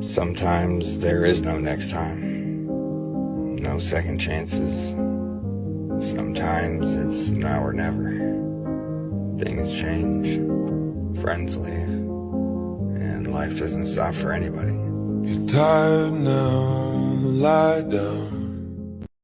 Sometimes there is no next time, no second chances. Sometimes it's now or never. Things change, friends leave, and life doesn't stop for anybody. You're tired now, lie down.